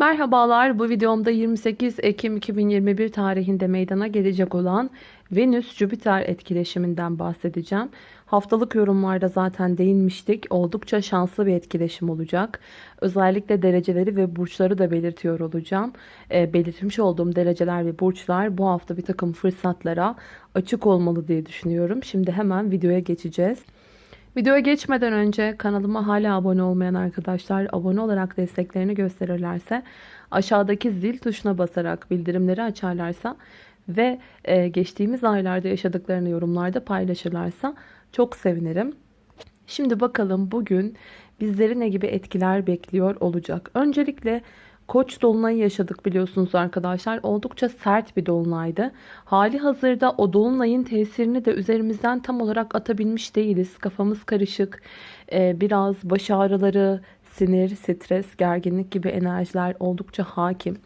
Merhabalar bu videomda 28 Ekim 2021 tarihinde meydana gelecek olan Venüs-Jüpiter etkileşiminden bahsedeceğim. Haftalık yorumlarda zaten değinmiştik. Oldukça şanslı bir etkileşim olacak. Özellikle dereceleri ve burçları da belirtiyor olacağım. E, belirtmiş olduğum dereceler ve burçlar bu hafta bir takım fırsatlara açık olmalı diye düşünüyorum. Şimdi hemen videoya geçeceğiz. Videoya geçmeden önce kanalıma hala abone olmayan arkadaşlar abone olarak desteklerini gösterirlerse aşağıdaki zil tuşuna basarak bildirimleri açarlarsa ve e, geçtiğimiz aylarda yaşadıklarını yorumlarda paylaşırlarsa çok sevinirim. Şimdi bakalım bugün bizleri ne gibi etkiler bekliyor olacak. Öncelikle Koç dolunayı yaşadık biliyorsunuz arkadaşlar. Oldukça sert bir dolunaydı. Hali hazırda o dolunayın tesirini de üzerimizden tam olarak atabilmiş değiliz. Kafamız karışık. Ee, biraz baş ağrıları, sinir, stres, gerginlik gibi enerjiler oldukça hakim.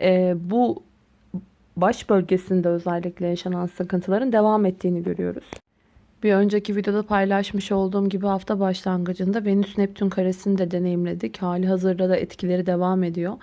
Ee, bu baş bölgesinde özellikle yaşanan sıkıntıların devam ettiğini görüyoruz. Bir önceki videoda paylaşmış olduğum gibi hafta başlangıcında Venüs Neptün karesini de deneyimledik. Hali hazırda da etkileri devam ediyor.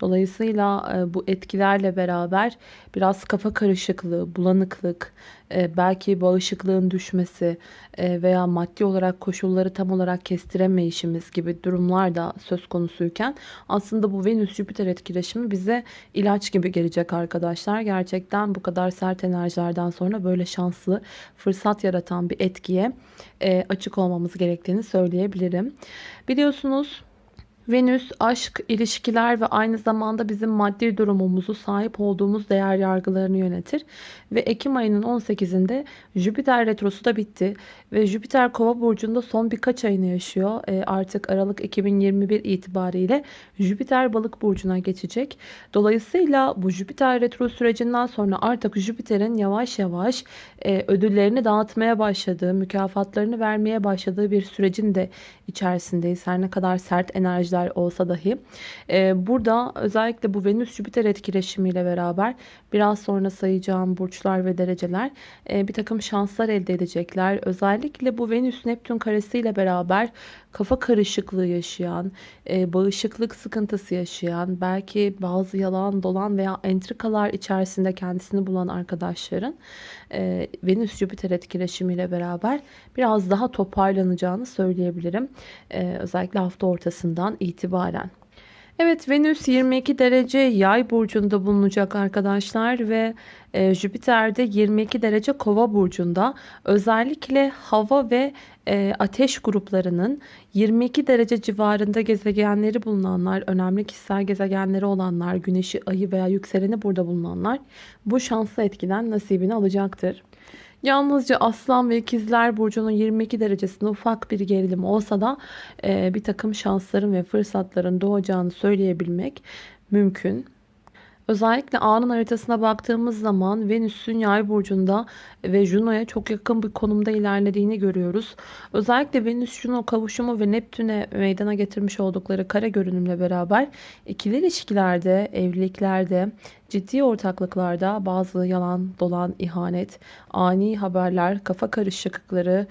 Dolayısıyla e, bu etkilerle beraber biraz kafa karışıklığı, bulanıklık, e, belki bağışıklığın düşmesi e, veya maddi olarak koşulları tam olarak kestiremeyişimiz gibi durumlar da söz konusuyken aslında bu Venüs-Jüpiter etkileşimi bize ilaç gibi gelecek arkadaşlar. Gerçekten bu kadar sert enerjilerden sonra böyle şanslı, fırsat yaratan bir etkiye açık olmamız gerektiğini söyleyebilirim. Biliyorsunuz Venüs aşk, ilişkiler ve aynı zamanda bizim maddi durumumuzu sahip olduğumuz değer yargılarını yönetir. Ve Ekim ayının 18'inde Jüpiter retrosu da bitti. Ve Jüpiter kova burcunda son birkaç ayını yaşıyor. E, artık Aralık 2021 itibariyle Jüpiter balık burcuna geçecek. Dolayısıyla bu Jüpiter retro sürecinden sonra artık Jüpiter'in yavaş yavaş e, ödüllerini dağıtmaya başladığı, mükafatlarını vermeye başladığı bir sürecin de içerisindeyiz. Her ne kadar sert enerjiler enerjiler olsa dahi. E, burada özellikle bu Venüs-Jüpiter etkileşimiyle beraber biraz sonra sayacağım burçlar ve dereceler e, bir takım şanslar elde edecekler. Özellikle bu Venüs-Neptün karesiyle beraber kafa karışıklığı yaşayan, e, bağışıklık sıkıntısı yaşayan, belki bazı yalan dolan veya entrikalar içerisinde kendisini bulan arkadaşların e, Venüs-Jüpiter etkileşimiyle beraber biraz daha toparlanacağını söyleyebilirim. E, özellikle hafta ortasından itibaren. Evet Venüs 22 derece yay burcunda bulunacak arkadaşlar ve e, Jüpiter de 22 derece kova burcunda. Özellikle hava ve e, ateş gruplarının 22 derece civarında gezegenleri bulunanlar, önemli kişisel gezegenleri olanlar, güneşi, ayı veya yükseleni burada bulunanlar bu şanslı etkiden nasibini alacaktır. Yalnızca Aslan ve İkizler Burcu'nun 22 derecesinde ufak bir gerilim olsa da e, bir takım şansların ve fırsatların doğacağını söyleyebilmek mümkün. Özellikle anın haritasına baktığımız zaman Venüs'ün yay burcunda ve Juno'ya çok yakın bir konumda ilerlediğini görüyoruz. Özellikle Venüs-Juno kavuşumu ve Neptün'e meydana getirmiş oldukları kare görünümle beraber ikili ilişkilerde, evliliklerde, ciddi ortaklıklarda bazı yalan, dolan, ihanet, ani haberler, kafa karışıklıkları,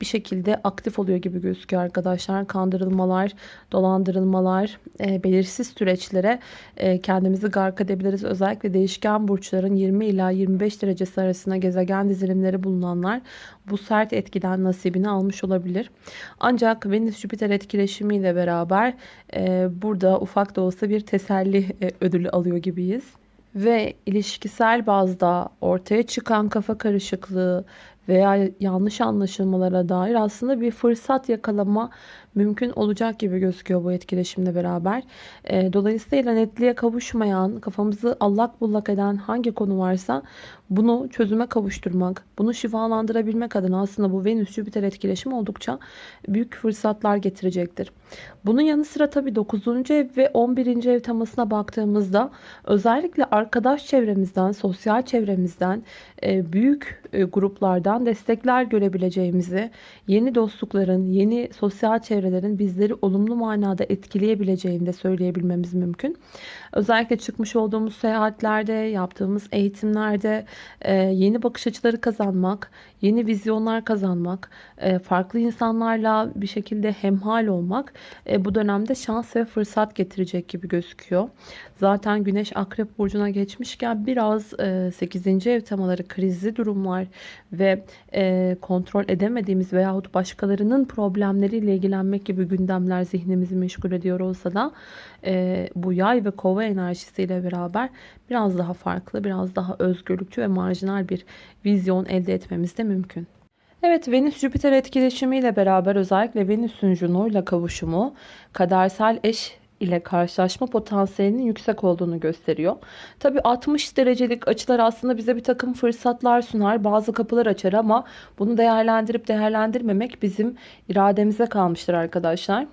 bir şekilde aktif oluyor gibi gözüküyor arkadaşlar. Kandırılmalar, dolandırılmalar, e, belirsiz süreçlere e, kendimizi gark edebiliriz. Özellikle değişken burçların 20 ila 25 derecesi arasında gezegen dizilimleri bulunanlar bu sert etkiden nasibini almış olabilir. Ancak Venüs-Jüpiter etkileşimiyle beraber e, burada ufak da olsa bir teselli e, ödülü alıyor gibiyiz ve ilişkisel bazda ortaya çıkan kafa karışıklığı veya yanlış anlaşılmalara dair aslında bir fırsat yakalama mümkün olacak gibi gözüküyor bu etkileşimle beraber. E, dolayısıyla netliğe kavuşmayan, kafamızı allak bullak eden hangi konu varsa bunu çözüme kavuşturmak, bunu şifalandırabilmek adına aslında bu Venüs-Jüpiter etkileşimi oldukça büyük fırsatlar getirecektir. Bunun yanı sıra tabii 9. ev ve 11. ev temasına baktığımızda özellikle arkadaş çevremizden, sosyal çevremizden, e, büyük e, gruplardan destekler görebileceğimizi, yeni dostlukların, yeni sosyal çevre evrelerin bizleri olumlu manada etkileyebileceğini de söyleyebilmemiz mümkün. Özellikle çıkmış olduğumuz seyahatlerde, yaptığımız eğitimlerde e, yeni bakış açıları kazanmak, yeni vizyonlar kazanmak, e, farklı insanlarla bir şekilde hemhal olmak e, bu dönemde şans ve fırsat getirecek gibi gözüküyor. Zaten Güneş Akrep Burcu'na geçmişken biraz 8. ev temaları krizli durumlar ve kontrol edemediğimiz veyahut başkalarının problemleriyle ilgilenmek gibi gündemler zihnimizi meşgul ediyor olsa da bu yay ve kova enerjisiyle beraber biraz daha farklı, biraz daha özgürlükçü ve marjinal bir vizyon elde etmemiz de mümkün. Evet Venüs-Jüpiter etkileşimiyle beraber özellikle Venüs'ün Juno ile kavuşumu kadersel eş ile karşılaşma potansiyelinin yüksek olduğunu gösteriyor. Tabi 60 derecelik açılar aslında bize bir takım fırsatlar sunar. Bazı kapılar açar ama bunu değerlendirip değerlendirmemek bizim irademize kalmıştır arkadaşlar.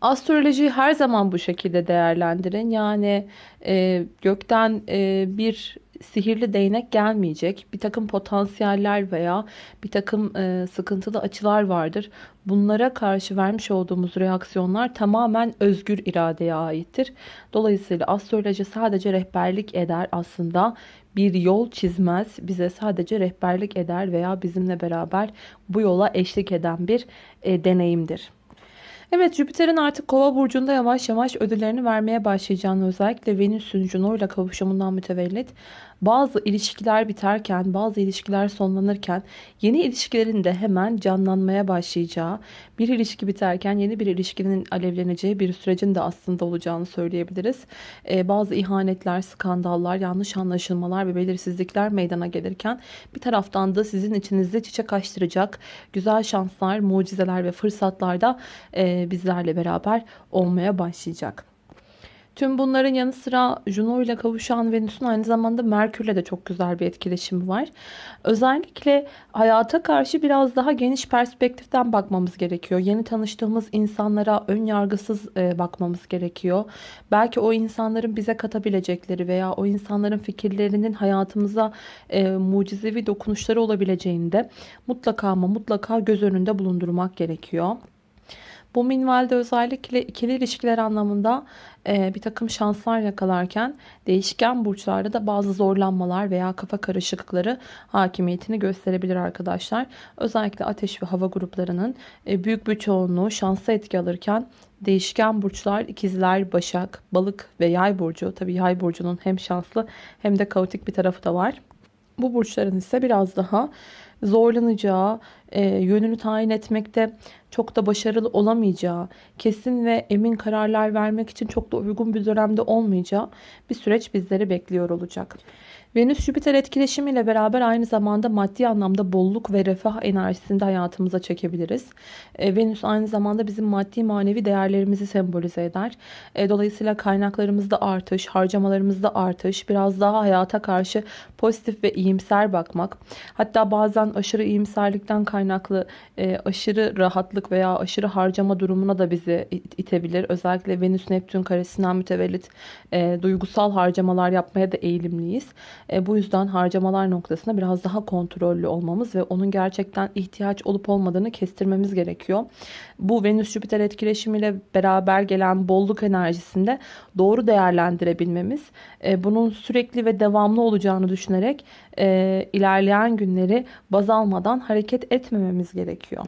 Astrolojiyi her zaman bu şekilde değerlendirin. Yani e, gökten e, bir sihirli değnek gelmeyecek. Bir takım potansiyeller veya bir takım e, sıkıntılı açılar vardır. Bunlara karşı vermiş olduğumuz reaksiyonlar tamamen özgür iradeye aittir. Dolayısıyla astroloji sadece rehberlik eder aslında. Bir yol çizmez, bize sadece rehberlik eder veya bizimle beraber bu yola eşlik eden bir e, deneyimdir. Evet Jüpiter'in artık kova burcunda yavaş yavaş ödüllerini vermeye başlayacağını özellikle Venüs'ün Juno ile kavuşumundan mütevellit bazı ilişkiler biterken, bazı ilişkiler sonlanırken yeni ilişkilerin de hemen canlanmaya başlayacağı, bir ilişki biterken yeni bir ilişkinin alevleneceği bir sürecin de aslında olacağını söyleyebiliriz. Ee, bazı ihanetler, skandallar, yanlış anlaşılmalar ve belirsizlikler meydana gelirken bir taraftan da sizin içinizde çiçek açtıracak güzel şanslar, mucizeler ve fırsatlar da e, bizlerle beraber olmaya başlayacak. Tüm bunların yanı sıra Juno ile kavuşan Venüs'ün aynı zamanda Merkür'le de çok güzel bir etkileşimi var. Özellikle hayata karşı biraz daha geniş perspektiften bakmamız gerekiyor. Yeni tanıştığımız insanlara ön yargısız e, bakmamız gerekiyor. Belki o insanların bize katabilecekleri veya o insanların fikirlerinin hayatımıza e, mucizevi dokunuşları olabileceğini de mutlaka ama mutlaka göz önünde bulundurmak gerekiyor. Bu minvalde özellikle ikili ilişkiler anlamında e, bir takım şanslar yakalarken değişken burçlarda da bazı zorlanmalar veya kafa karışıklıkları hakimiyetini gösterebilir arkadaşlar. Özellikle ateş ve hava gruplarının e, büyük bir çoğunluğu şansa etki alırken değişken burçlar ikizler, başak, balık ve yay burcu. Tabi yay burcunun hem şanslı hem de kaotik bir tarafı da var. Bu burçların ise biraz daha zorlanacağı, e, yönünü tayin etmekte çok da başarılı olamayacağı, kesin ve emin kararlar vermek için çok da uygun bir dönemde olmayacağı bir süreç bizleri bekliyor olacak. Venüs-Jüpiter etkileşimiyle beraber aynı zamanda maddi anlamda bolluk ve refah enerjisini de hayatımıza çekebiliriz. E, Venüs aynı zamanda bizim maddi manevi değerlerimizi sembolize eder. E, dolayısıyla kaynaklarımızda artış, harcamalarımızda artış, biraz daha hayata karşı pozitif ve iyimser bakmak. Hatta bazen aşırı iyimserlikten kaynaklı e, aşırı rahatlık veya aşırı harcama durumuna da bizi itebilir. Özellikle Venüs-Neptün karesinden mütevellit duygusal harcamalar yapmaya da eğilimliyiz. E, bu yüzden harcamalar noktasında biraz daha kontrollü olmamız ve onun gerçekten ihtiyaç olup olmadığını kestirmemiz gerekiyor. Bu Venüs-Jüpiter etkileşimiyle beraber gelen bolluk enerjisinde doğru değerlendirebilmemiz, e, bunun sürekli ve devamlı olacağını düşünerek e, ilerleyen günleri baz almadan hareket etmememiz gerekiyor.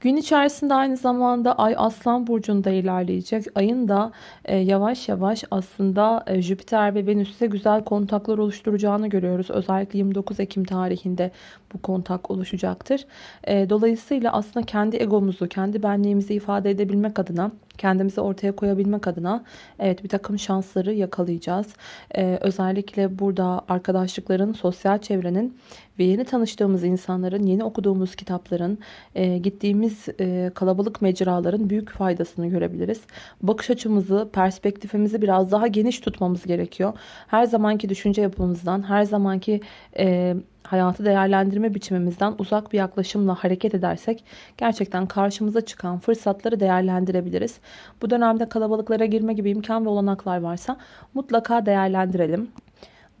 Gün içerisinde aynı zamanda Ay Aslan Burcu'nda ilerleyecek. Ayın da e, yavaş yavaş aslında e, Jüpiter ve Venüs'e güzel kontaklar oluşturacağını görüyoruz. Özellikle 29 Ekim tarihinde bu kontak oluşacaktır. E, dolayısıyla aslında kendi egomuzu, kendi benliğimizi ifade edebilmek adına kendimizi ortaya koyabilmek adına evet bir takım şansları yakalayacağız. Ee, özellikle burada arkadaşlıkların, sosyal çevrenin ve yeni tanıştığımız insanların, yeni okuduğumuz kitapların, e, gittiğimiz e, kalabalık mecraların büyük faydasını görebiliriz. Bakış açımızı, perspektifimizi biraz daha geniş tutmamız gerekiyor. Her zamanki düşünce yapımızdan, her zamanki e, hayatı değerlendirme biçimimizden uzak bir yaklaşımla hareket edersek gerçekten karşımıza çıkan fırsatları değerlendirebiliriz. Bu dönemde kalabalıklara girme gibi imkan ve olanaklar varsa mutlaka değerlendirelim.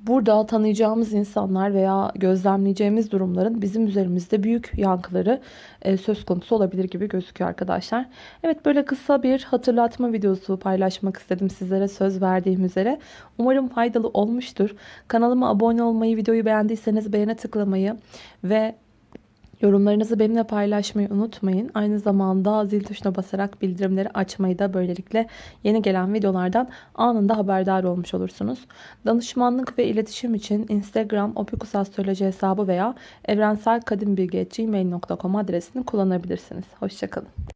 Burada tanıyacağımız insanlar veya gözlemleyeceğimiz durumların bizim üzerimizde büyük yankıları e, söz konusu olabilir gibi gözüküyor arkadaşlar. Evet böyle kısa bir hatırlatma videosu paylaşmak istedim sizlere söz verdiğim üzere. Umarım faydalı olmuştur. Kanalıma abone olmayı, videoyu beğendiyseniz beğene tıklamayı ve Yorumlarınızı benimle paylaşmayı unutmayın. Aynı zamanda zil tuşuna basarak bildirimleri açmayı da böylelikle yeni gelen videolardan anında haberdar olmuş olursunuz. Danışmanlık ve iletişim için Instagram opikusastroloji hesabı veya evrenselkadimbilgi.gmail.com adresini kullanabilirsiniz. Hoşçakalın.